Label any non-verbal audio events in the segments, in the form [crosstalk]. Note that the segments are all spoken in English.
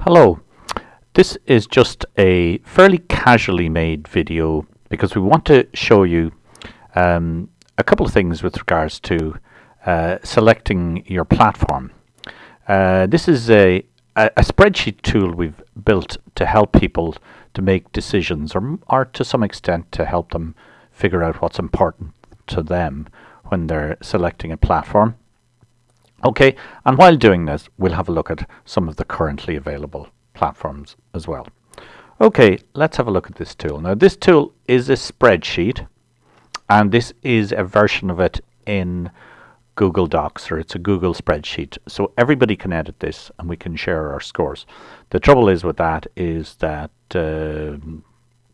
Hello, this is just a fairly casually made video because we want to show you um, a couple of things with regards to uh, selecting your platform. Uh, this is a, a, a, spreadsheet tool we've built to help people to make decisions or, or to some extent to help them figure out what's important to them when they're selecting a platform. Okay, and while doing this, we'll have a look at some of the currently available platforms as well. Okay, let's have a look at this tool. Now this tool is a spreadsheet and this is a version of it in Google Docs or it's a Google spreadsheet. So everybody can edit this and we can share our scores. The trouble is with that is that uh,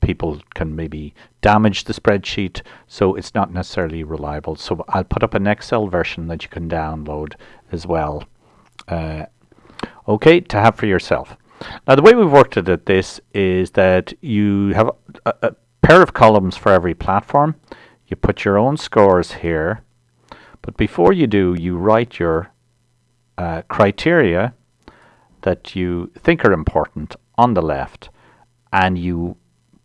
people can maybe damage the spreadsheet so it's not necessarily reliable. So I'll put up an Excel version that you can download as well. Uh, okay to have for yourself. Now the way we've worked it at this is that you have a, a pair of columns for every platform. You put your own scores here but before you do you write your uh, criteria that you think are important on the left and you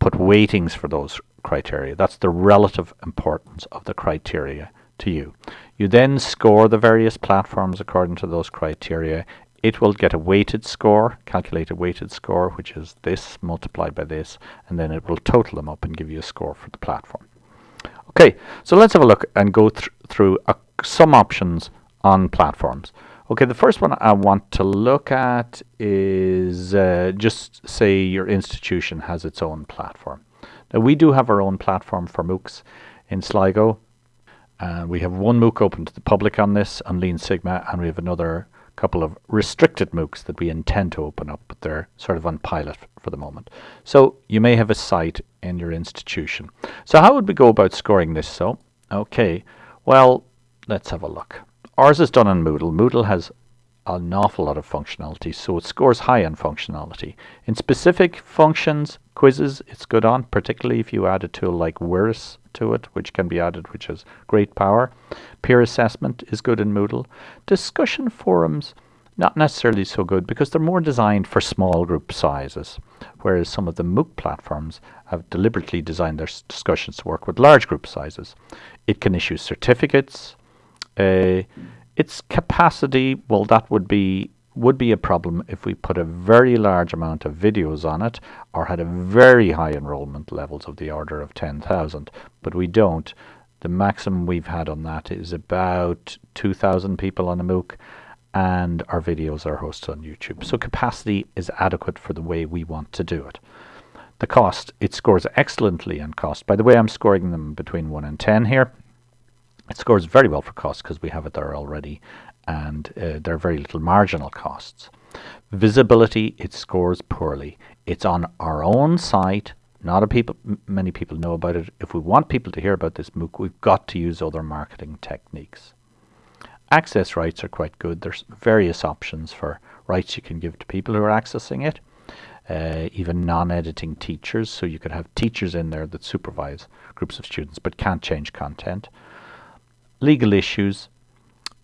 put weightings for those criteria. That's the relative importance of the criteria to you. You then score the various platforms according to those criteria. It will get a weighted score, calculate a weighted score, which is this multiplied by this, and then it will total them up and give you a score for the platform. Okay, so let's have a look and go th through uh, some options on platforms. Okay, the first one I want to look at is uh, just say your institution has its own platform. Now we do have our own platform for MOOCs in Sligo. Uh, we have one MOOC open to the public on this, on Lean Sigma, and we have another couple of restricted MOOCs that we intend to open up, but they're sort of on pilot for the moment. So you may have a site in your institution. So how would we go about scoring this? So, okay, well, let's have a look. Ours is done on Moodle. Moodle has an awful lot of functionality, so it scores high on functionality. In specific functions, quizzes, it's good on, particularly if you add a tool like WIRIS to it, which can be added, which has great power. Peer assessment is good in Moodle. Discussion forums, not necessarily so good because they're more designed for small group sizes, whereas some of the MOOC platforms have deliberately designed their discussions to work with large group sizes. It can issue certificates, its capacity, well, that would be would be a problem if we put a very large amount of videos on it or had a very high enrollment levels of the order of 10,000 but we don't. The maximum we've had on that is about 2,000 people on a MOOC and our videos are hosted on YouTube. So capacity is adequate for the way we want to do it. The cost it scores excellently on cost. By the way I'm scoring them between 1 and 10 here it scores very well for costs because we have it there already and uh, there are very little marginal costs. Visibility, it scores poorly. It's on our own site. Not a people, many people know about it. If we want people to hear about this MOOC, we've got to use other marketing techniques. Access rights are quite good. There's various options for rights you can give to people who are accessing it. Uh, even non-editing teachers, so you could have teachers in there that supervise groups of students but can't change content legal issues.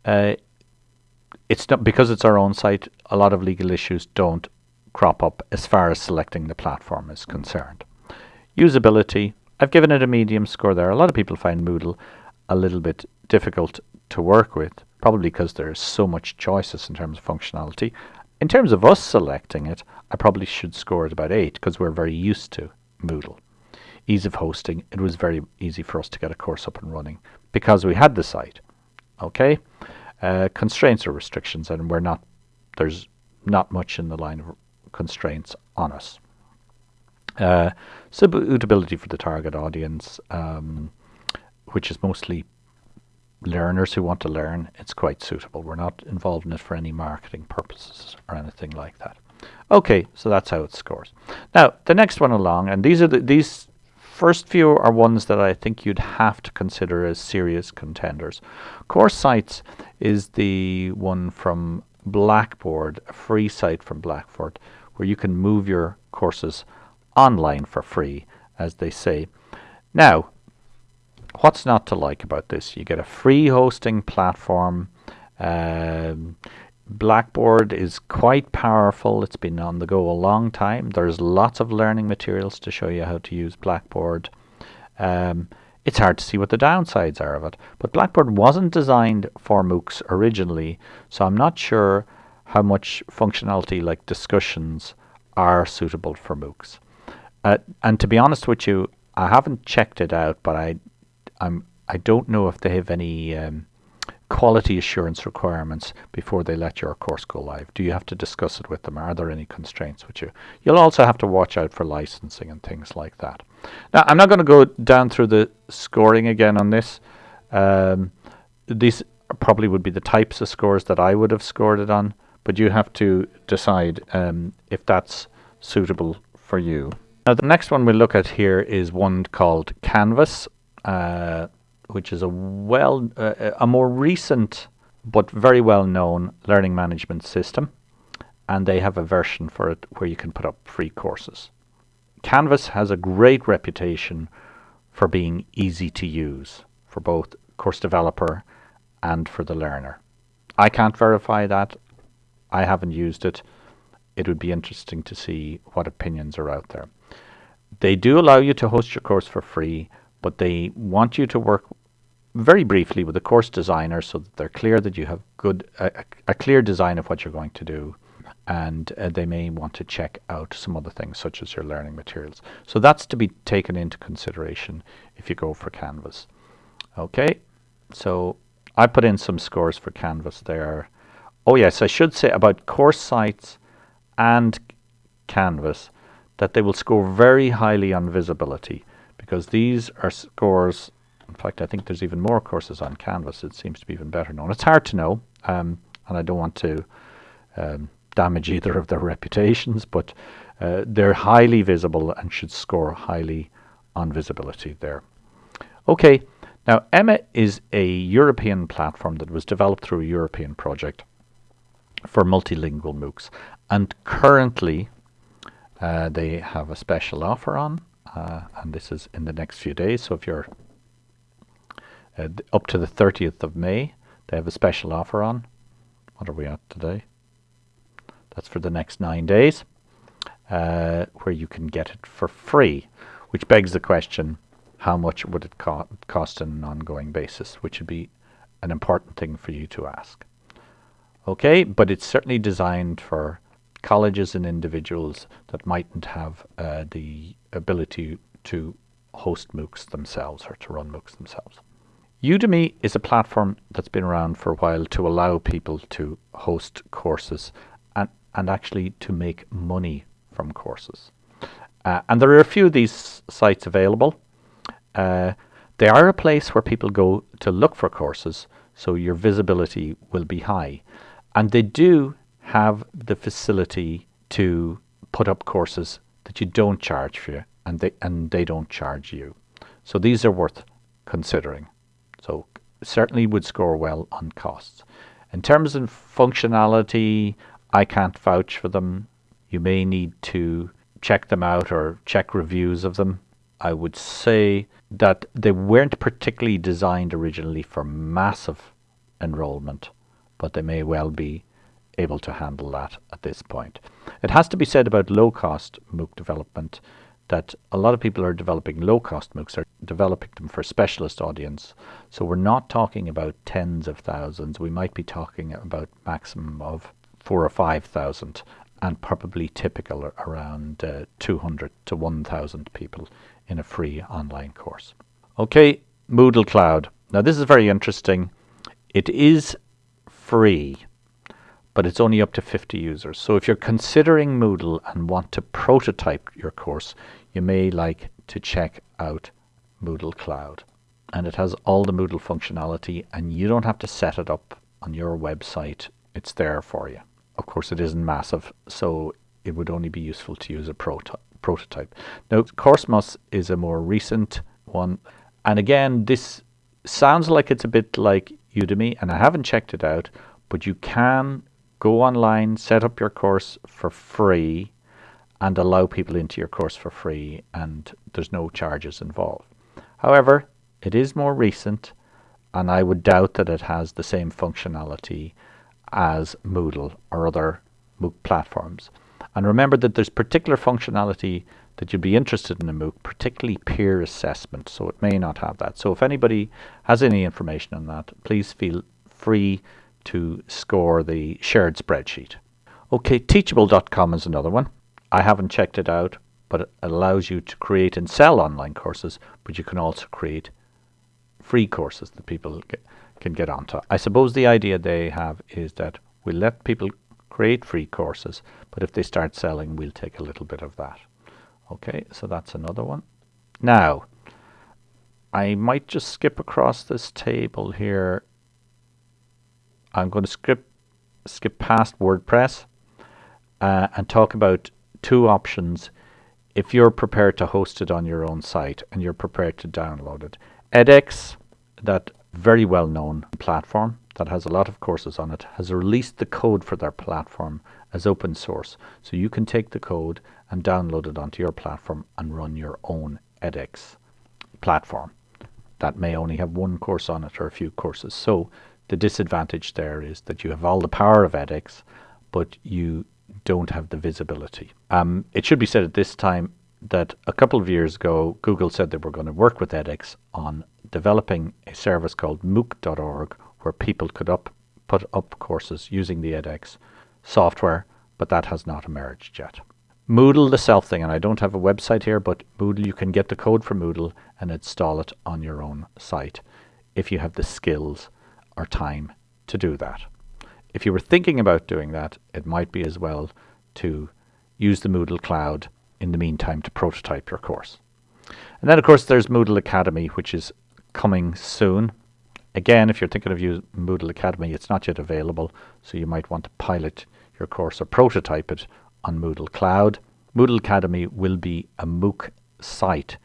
Uh, it's not because it's our own site. A lot of legal issues don't crop up as far as selecting the platform is concerned. Usability. I've given it a medium score there. A lot of people find Moodle a little bit difficult to work with, probably because there's so much choices in terms of functionality. In terms of us selecting it, I probably should score it about 8 because we're very used to Moodle. Ease of hosting, it was very easy for us to get a course up and running because we had the site. Okay, uh, constraints or restrictions, and we're not. There's not much in the line of constraints on us. Uh, suitability for the target audience, um, which is mostly learners who want to learn, it's quite suitable. We're not involved in it for any marketing purposes or anything like that. Okay, so that's how it scores. Now, the next one along, and these are the, these first few are ones that I think you'd have to consider as serious contenders. Course Sites is the one from Blackboard, a free site from Blackboard, where you can move your courses online for free, as they say. Now, what's not to like about this? You get a free hosting platform. Um, Blackboard is quite powerful. It's been on the go a long time. There's lots of learning materials to show you how to use Blackboard. Um, it's hard to see what the downsides are of it. But Blackboard wasn't designed for MOOCs originally, so I'm not sure how much functionality like discussions are suitable for MOOCs. Uh, and to be honest with you, I haven't checked it out, but I, I'm I don't know if they have any um, quality assurance requirements before they let your course go live. Do you have to discuss it with them? Are there any constraints with you? You'll also have to watch out for licensing and things like that. Now, I'm not going to go down through the scoring again on this. Um, these probably would be the types of scores that I would have scored it on, but you have to decide um, if that's suitable for you. Now, the next one we look at here is one called Canvas. Uh, which is a well, uh, a more recent but very well known learning management system. And they have a version for it where you can put up free courses. Canvas has a great reputation for being easy to use for both course developer and for the learner. I can't verify that. I haven't used it. It would be interesting to see what opinions are out there. They do allow you to host your course for free, but they want you to work very briefly with the course designer so that they're clear that you have good a, a clear design of what you're going to do and uh, they may want to check out some other things such as your learning materials. So that's to be taken into consideration if you go for Canvas. Okay, so I put in some scores for Canvas there. Oh yes, I should say about course sites and Canvas that they will score very highly on visibility because these are scores in fact, I think there's even more courses on Canvas. It seems to be even better known. It's hard to know, um, and I don't want to um, damage either of their [laughs] reputations, but uh, they're highly visible and should score highly on visibility there. Okay, now Emma is a European platform that was developed through a European project for multilingual MOOCs, and currently uh, they have a special offer on, uh, and this is in the next few days. So if you're uh, up to the 30th of May. They have a special offer on. What are we at today? That's for the next nine days, uh, where you can get it for free, which begs the question, how much would it co cost on an ongoing basis, which would be an important thing for you to ask. Okay, but it's certainly designed for colleges and individuals that mightn't have uh, the ability to host MOOCs themselves or to run MOOCs themselves. Udemy is a platform that's been around for a while to allow people to host courses and, and actually to make money from courses. Uh, and there are a few of these sites available. Uh, they are a place where people go to look for courses, so your visibility will be high. And they do have the facility to put up courses that you don't charge for, and they and they don't charge you. So these are worth considering. Certainly would score well on costs. In terms of functionality, I can't vouch for them. You may need to check them out or check reviews of them. I would say that they weren't particularly designed originally for massive enrollment, but they may well be able to handle that at this point. It has to be said about low cost MOOC development that a lot of people are developing low cost MOOCs, developing them for specialist audience. So we're not talking about tens of thousands. We might be talking about maximum of four or five thousand and probably typical around uh, 200 to 1,000 people in a free online course. Okay, Moodle Cloud. Now this is very interesting. It is free, but it's only up to 50 users. So if you're considering Moodle and want to prototype your course, you may like to check out Moodle Cloud. And it has all the Moodle functionality and you don't have to set it up on your website. It's there for you. Of course, it isn't massive, so it would only be useful to use a proto prototype. Now, Coursmos is a more recent one. And again, this sounds like it's a bit like Udemy, and I haven't checked it out, but you can go online, set up your course for free, and allow people into your course for free and there's no charges involved. However, it is more recent and I would doubt that it has the same functionality as Moodle or other MOOC platforms. And remember that there's particular functionality that you'd be interested in a MOOC, particularly peer assessment, so it may not have that. So if anybody has any information on that, please feel free to score the shared spreadsheet. Okay, teachable.com is another one. I haven't checked it out, but it allows you to create and sell online courses, but you can also create free courses that people get, can get onto. I suppose the idea they have is that we let people create free courses, but if they start selling, we'll take a little bit of that. Okay, so that's another one. Now, I might just skip across this table here. I'm going to skip, skip past WordPress uh, and talk about two options if you're prepared to host it on your own site and you're prepared to download it. edX, that very well known platform that has a lot of courses on it, has released the code for their platform as open source. So you can take the code and download it onto your platform and run your own edX platform. That may only have one course on it or a few courses. So the disadvantage there is that you have all the power of edX, but you don't have the visibility. Um, it should be said at this time that a couple of years ago, Google said they were going to work with edX on developing a service called MOOC.org where people could up, put up courses using the edX software, but that has not emerged yet. Moodle, the self thing, and I don't have a website here, but Moodle, you can get the code for Moodle and install it on your own site if you have the skills or time to do that. If you were thinking about doing that, it might be as well to use the Moodle Cloud in the meantime to prototype your course. And then, of course, there's Moodle Academy, which is coming soon. Again, if you're thinking of using Moodle Academy, it's not yet available, so you might want to pilot your course or prototype it on Moodle Cloud. Moodle Academy will be a MOOC site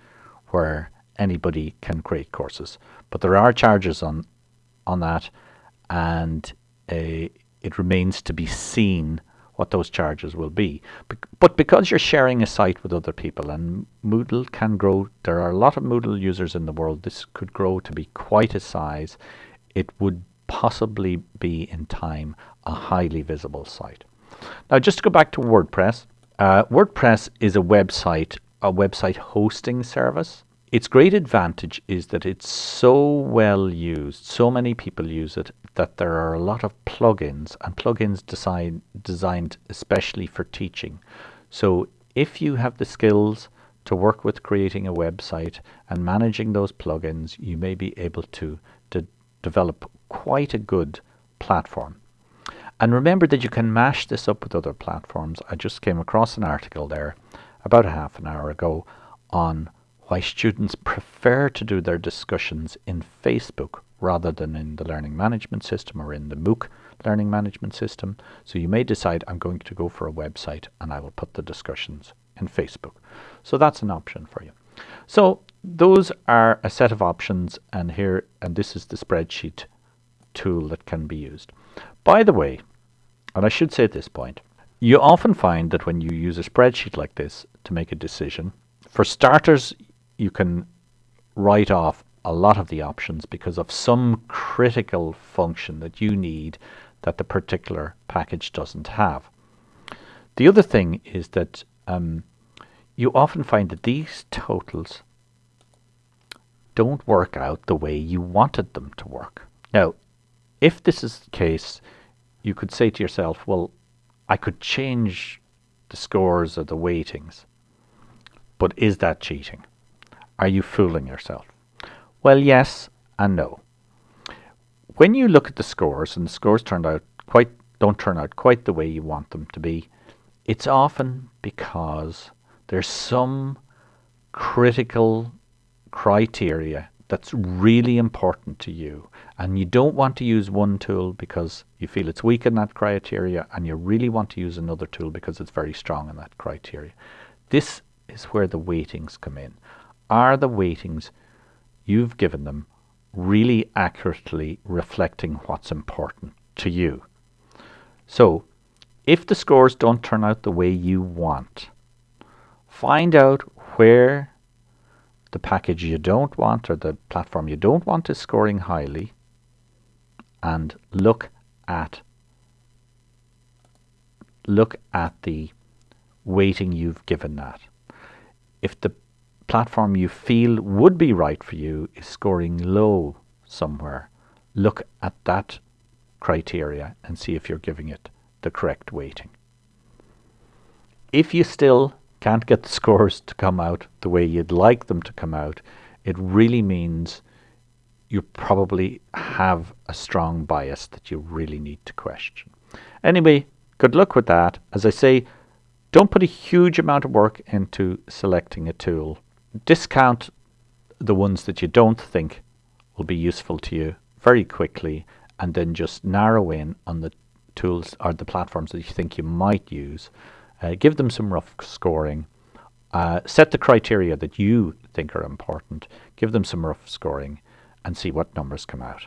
where anybody can create courses, but there are charges on on that, and it remains to be seen what those charges will be. But because you're sharing a site with other people and Moodle can grow, there are a lot of Moodle users in the world, this could grow to be quite a size. It would possibly be in time a highly visible site. Now just to go back to WordPress, uh, WordPress is a website, a website hosting service. Its great advantage is that it's so well used, so many people use it, that there are a lot of plugins and plugins design, designed especially for teaching. So if you have the skills to work with creating a website and managing those plugins, you may be able to, to develop quite a good platform. And remember that you can mash this up with other platforms. I just came across an article there about a half an hour ago on why students prefer to do their discussions in Facebook rather than in the learning management system or in the MOOC learning management system. So you may decide I'm going to go for a website and I will put the discussions in Facebook. So that's an option for you. So those are a set of options and here and this is the spreadsheet tool that can be used. By the way, and I should say at this point, you often find that when you use a spreadsheet like this to make a decision, for starters, you can write off a lot of the options because of some critical function that you need that the particular package doesn't have. The other thing is that um, you often find that these totals don't work out the way you wanted them to work. Now, if this is the case, you could say to yourself, well, I could change the scores or the weightings, but is that cheating? Are you fooling yourself? Well, yes and no. When you look at the scores and the scores turned out quite don't turn out quite the way you want them to be, it's often because there's some critical criteria that's really important to you and you don't want to use one tool because you feel it's weak in that criteria and you really want to use another tool because it's very strong in that criteria. This is where the weightings come in are the weightings you've given them really accurately reflecting what's important to you? So, if the scores don't turn out the way you want, find out where the package you don't want or the platform you don't want is scoring highly and look at look at the weighting you've given that. If the platform you feel would be right for you is scoring low somewhere, look at that criteria and see if you're giving it the correct weighting. If you still can't get the [laughs] scores to come out the way you'd like them to come out, it really means you probably have a strong bias that you really need to question. Anyway, good luck with that. As I say, don't put a huge amount of work into selecting a tool. Discount the ones that you don't think will be useful to you very quickly and then just narrow in on the tools or the platforms that you think you might use. Uh, give them some rough scoring. Uh, set the criteria that you think are important. Give them some rough scoring and see what numbers come out.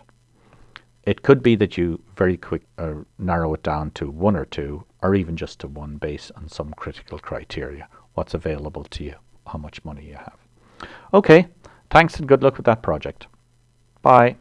It could be that you very quick uh, narrow it down to one or two or even just to one based on some critical criteria. What's available to you, how much money you have. Okay, thanks and good luck with that project. Bye.